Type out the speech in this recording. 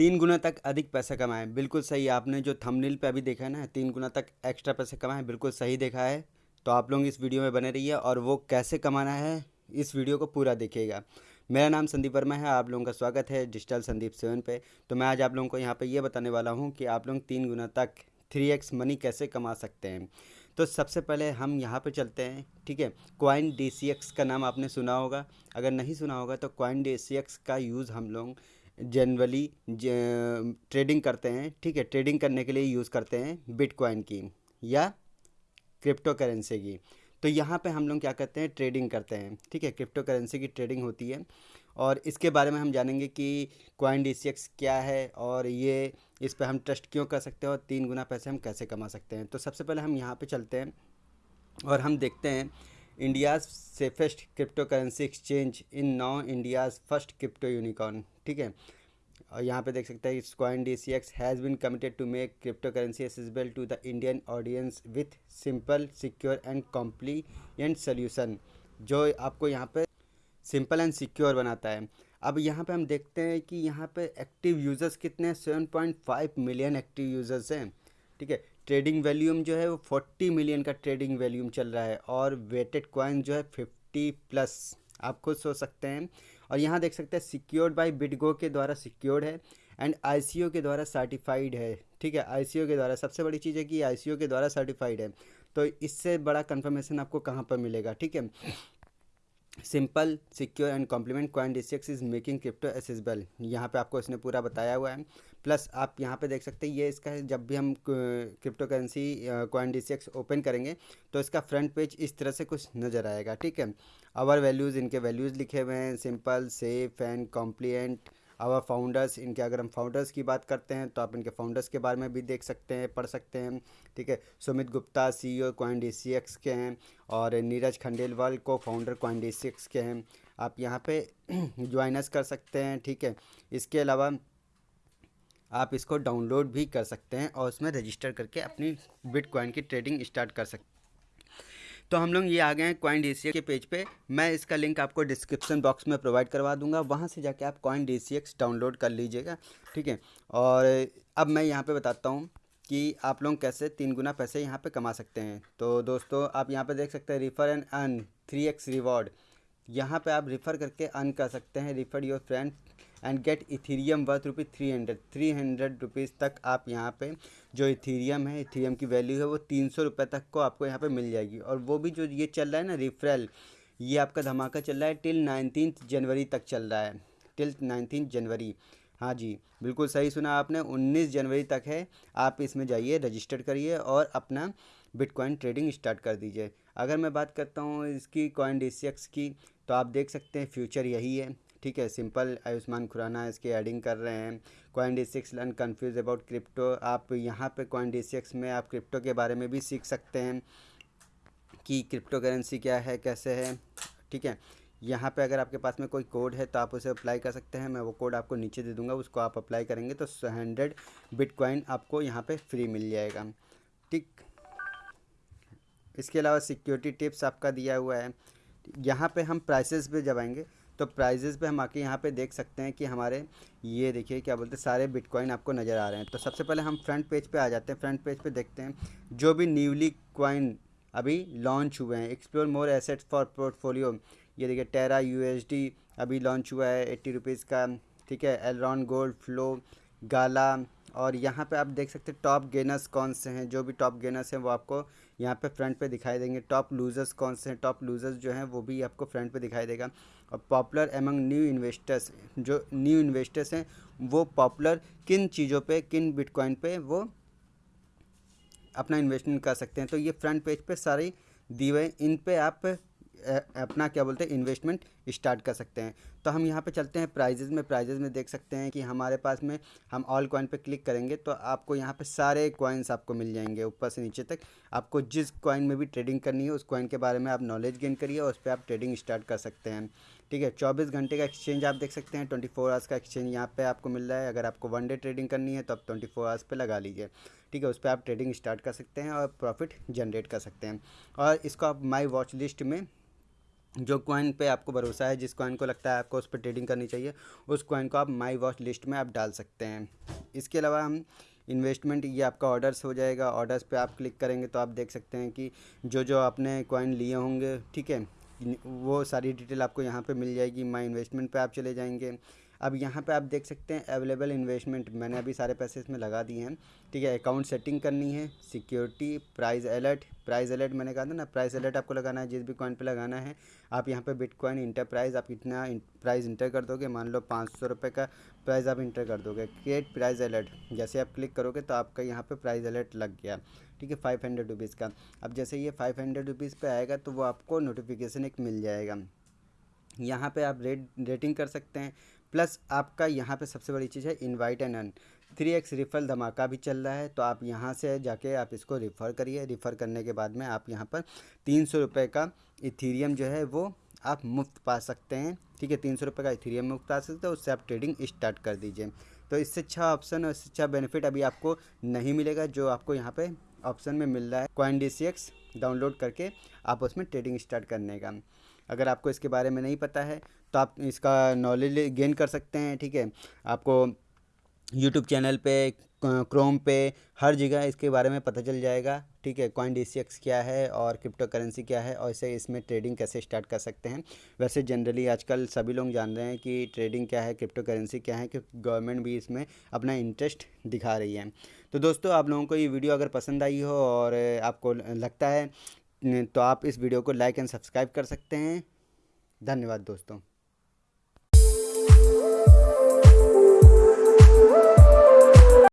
तीन गुना तक अधिक पैसा कमाएँ। बिल्कुल सही, आपने जो थंबनेल पे अभी देखा है ना, तीन गुना तक एक्स्ट्रा पैसे कमाएँ, बिल्कुल सही देखा है। तो आप लोग इस वीडियो में बने रहिए और वो कैसे कमाना है, इस वीडियो को पूरा देखिएगा। मेरा नाम संदीप वर्मा है, आप लोगों का स्वागत है डिजिटल संदीप सेवन पे। तो मैं आज आप लोगों को यहाँ पे ये बताने वाला हूँ कि आप लोग तीन गुना तक थ्री एक्स मनी कैसे कमा सकते हैं। तो सबसे पहले हम यहाँ पे चलते हैं, ठीक है? क्वाइन डी का नाम आपने सुना होगा। अगर नहीं सुना होगा तो क्वाइन डी का यूज़ हम लोग जनरली ट्रेडिंग करते हैं, ठीक है? ट्रेडिंग करने के लिए यूज़ करते हैं बिटकॉइन की या क्रिप्टो करेंसी की। तो यहाँ पे हम लोग क्या करते हैं? ट्रेडिंग करते हैं, ठीक है? क्रिप्टो करेंसी की ट्रेडिंग होती है और इसके बारे में हम जानेंगे कि क्वाइन डी क्या है और ये, इस पर हम ट्रस्ट क्यों कर सकते हैं और तीन गुना पैसे हम कैसे कमा सकते हैं? तो सबसे पहले हम यहाँ पर चलते हैं और हम देखते हैं India's safest crypto currency exchange in now India's first crypto unicorn ठीक है? और यहाँ पे देख सकते हैं Coin D C X has been committed to make crypto currency accessible to the Indian audience with simple secure and complete solution जो आपको यहाँ पे सिंपल एंड सिक्योर बनाता है। अब यहाँ पे हम देखते हैं कि यहाँ पे एक्टिव यूज़र्स कितने हैं? Seven point five million active users हैं, ठीक है? ट्रेडिंग वैल्यूम जो है वो फोर्टी मिलियन का ट्रेडिंग वैल्यूम चल रहा है और वेटेड कॉइन जो है फिफ्टी प्लस आप खुद सोच सकते हैं। और यहाँ देख सकते हैं सिक्योर्ड बाई बिडगो के द्वारा सिक्योर्ड है एंड आईसीओ के द्वारा सर्टिफाइड है। ठीक है आईसीओ के द्वारा, सबसे बड़ी चीज़ है कि आईसीओ के द्वारा सर्टिफाइड है। तो इससे बड़ा कन्फर्मेशन आपको कहाँ पर मिलेगा? ठीक है simple, secure and complement Coin D is making crypto accessible यहाँ पे आपको इसने पूरा बताया हुआ है। प्लस आप यहाँ पे देख सकते हैं, ये इसका है, जब भी हम crypto currency Coin D open करेंगे तो इसका फ्रंट पेज इस तरह से कुछ नज़र आएगा, ठीक है? आवर वैल्यूज़ इनके वैल्यूज़ लिखे हुए हैं simple safe and complete our founders इनके अगर हम फाउंडर्स की बात करते हैं तो आप इनके फाउंडर्स के बारे में भी देख सकते हैं, पढ़ सकते हैं। ठीक है? Sumit Gupta C O Coin के हैं और नीरज खंडेलवाल को फाउंडर क्वाइन के हैं। आप यहाँ पे ज्वाइनस कर सकते हैं, ठीक है? इसके अलावा आप इसको डाउनलोड भी कर सकते हैं और उसमें रजिस्टर करके अपनी बिटकॉइन की ट्रेडिंग स्टार्ट कर सकते हैं तो हम लोग ये आ गए हैं कॉइन डी के पेज पे। मैं इसका लिंक आपको डिस्क्रिप्शन बॉक्स में प्रोवाइड करवा दूँगा। वहाँ से जाके आप कॉइन डी डाउनलोड कर लीजिएगा, ठीक है? और अब मैं यहाँ पे बताता हूँ कि आप लोग कैसे तीन गुना पैसे यहाँ पे कमा सकते हैं। तो दोस्तों, आप यहाँ पे देख सकते हैं refer and earn three X reward यहाँ पे आप रिफ़र करके अर्न कर सकते हैं। Refer your friend and get Ethereum worth rupee three hundred three hundred rupees तक आप यहाँ पे जो इथीरियम है इथीरियम की वैल्यू है, वो तीन सौ रुपये तक को आपको यहाँ पे मिल जाएगी। और वो भी जो ये चल रहा है ना रिफरल ये आपका धमाका चल रहा है टिल नाइनटीन जनवरी तक चल रहा है। टिल नाइनटीन जनवरी हाँ जी, बिल्कुल सही सुना आपने, उन्नीस जनवरी तक है। आप इसमें जाइए रजिस्टर करिए और अपना बिटकॉइन ट्रेडिंग स्टार्ट कर दीजिए। अगर मैं बात करता हूँ इसकी कॉइन डी की तो आप देख सकते हैं फ्यूचर यही है। ठीक है, सिंपल आयुष्मान खुराना इसकी एडिंग कर रहे हैं। Coin D six learn confuse about crypto आप यहाँ पे कॉइन डी सिक्स में आप क्रिप्टो के बारे में भी सीख सकते हैं कि क्रिप्टो करेंसी क्या है, कैसे है, ठीक है। यहाँ पे अगर आपके पास में कोई कोड है तो आप उसे अप्लाई कर सकते हैं। मैं वो कोड आपको नीचे दे दूँगा, उसको आप अप्लाई करेंगे तो हंड्रेड बिटकॉइन आपको यहाँ पे फ्री मिल जाएगा। ठीक। इसके अलावा सिक्योरिटी टिप्स आपका दिया हुआ है। यहाँ पे हम प्राइसेस पे जब आएँगे तो प्राइजेस पे हम आके यहाँ पे देख सकते हैं कि हमारे, ये देखिए क्या बोलते हैं, सारे बिटकॉइन आपको नज़र आ रहे हैं। तो सबसे पहले हम फ्रंट पेज पे आ जाते हैं। फ्रंट पेज पे देखते हैं, जो भी न्यूली कॉइन अभी लॉन्च हुए हैं। Explore more assets for portfolio ये देखिए टेरा यू अभी लॉन्च हुआ है एट्टी रुपीज़ का। ठीक है एलरॉन गोल्ड फ्लो गाला और यहाँ पे आप देख सकते हैं टॉप गेनर्स कौन से हैं? जो भी टॉप गेनर्स हैं, वो आपको यहाँ पे फ्रंट पे दिखाई देंगे। टॉप लूजर्स कौन से हैं? टॉप लूजर्स जो हैं, वो भी आपको फ्रंट पे दिखाई देगा। और पॉपुलर एमंग न्यू इन्वेस्टर्स जो न्यू इन्वेस्टर्स हैं, वो पॉपुलर किन चीज़ों पे, किन बिटकॉइन पे वो अपना इन्वेस्टमेंट कर सकते हैं। तो ये फ्रंट पेज पे सारी दी हुए इन पे आप अपना क्या बोलते हैं इन्वेस्टमेंट स्टार्ट कर सकते हैं। तो हम यहाँ पे चलते हैं प्राइजेज़ में। प्राइजेज़ में देख सकते हैं कि हमारे पास में हम ऑल कॉइन पे क्लिक करेंगे तो आपको यहाँ पे सारे कॉइन्स आपको मिल जाएँगे ऊपर से नीचे तक। आपको जिस कॉइन में भी ट्रेडिंग करनी है उस कॉइन के बारे में आप नॉलेज गेन करिए और उस पर आप ट्रेडिंग स्टार्ट कर सकते हैं। ठीक है, चौबीस घंटे का एक्सचेंज आप देख सकते हैं। ट्वेंटी फोर आवर्स का एक्सचेंज यहाँ पे आपको मिल रहा है। अगर आपको वन डे ट्रेडिंग करनी है तो आप ट्वेंटी फोर आवर्स पे लगा लीजिए। ठीक है, उस पर आप ट्रेडिंग स्टार्ट कर सकते हैं और प्रॉफिट जनरेट कर सकते हैं। और इसको आप माई वॉच लिस्ट में जो कॉइन पे आपको भरोसा है, जिस कॉइन को लगता है आपको उस पर ट्रेडिंग करनी चाहिए, उस कॉइन को आप माई वॉच लिस्ट में आप डाल सकते हैं। इसके अलावा हम इन्वेस्टमेंट ये आपका ऑर्डर्स हो जाएगा। ऑर्डर्स पे आप क्लिक करेंगे तो आप देख सकते हैं कि जो जो आपने कॉइन लिए होंगे, ठीक है, वो सारी डिटेल आपको यहाँ पर मिल जाएगी। माई इन्वेस्टमेंट पर आप चले जाएँगे। अब यहाँ पे आप देख सकते हैं अवेलेबल इन्वेस्टमेंट मैंने अभी सारे पैसे इसमें लगा दिए हैं। ठीक है अकाउंट सेटिंग करनी है security price alert price alert मैंने कहा था ना प्राइस अलर्ट आपको लगाना है, जिस भी कॉइन पे लगाना है, आप यहाँ पे बिटकॉइन इंटरप्राइज आप कितना प्राइस इंटर कर दोगे। मान लो पाँच सौ रुपये का प्राइस आप इंटर कर दोगे। क्रिएट प्राइस अलर्ट जैसे आप क्लिक करोगे तो आपका यहाँ पे प्राइस अलर्ट लग गया। ठीक है फाइव हंड्रेड रुपीज़ का। अब जैसे ये फाइव हंड्रेड रुपीज़ पे आएगा तो वो आपको नोटिफिकेशन एक मिल जाएगा। यहाँ पे आप रेट, रेटिंग कर सकते हैं। प्लस आपका यहाँ पे सबसे बड़ी चीज़ है invite and earn three X raffle धमाका भी चल रहा है तो आप यहाँ से जाके आप इसको रिफ़र करिए। रिफ़र करने के बाद में आप यहाँ पर तीन सौ रुपये का इथीरियम जो है वो आप मुफ़्त पा सकते हैं। ठीक है, तीन सौ रुपये का इथीरियम मुफ़्त पा सकते हैं, उससे आप ट्रेडिंग स्टार्ट कर दीजिए। तो इससे अच्छा ऑप्शन और इससे अच्छा बेनिफिट अभी आपको नहीं मिलेगा, जो आपको यहाँ पे ऑप्शन में मिल रहा है। कॉइन डी डाउनलोड करके आप उसमें ट्रेडिंग स्टार्ट करने का। अगर आपको इसके बारे में नहीं पता है तो आप इसका नॉलेज गेन कर सकते हैं, ठीक है? आपको यूट्यूब चैनल पे क्रोम पे, हर जगह इसके बारे में पता चल जाएगा, ठीक है? कॉइन डी क्या है और क्रिप्टो करेंसी क्या है, और इसे इसमें ट्रेडिंग कैसे स्टार्ट कर सकते हैं? वैसे जनरली आजकल सभी लोग जान रहे हैं कि ट्रेडिंग क्या है क्रिप्टो करेंसी क्या है कि गवर्नमेंट भी इसमें अपना इंटरेस्ट दिखा रही है। तो दोस्तों, आप लोगों को ये वीडियो अगर पसंद आई हो और आपको लगता है तो आप इस वीडियो को लाइक एंड सब्सक्राइब कर सकते हैं। धन्यवाद दोस्तों।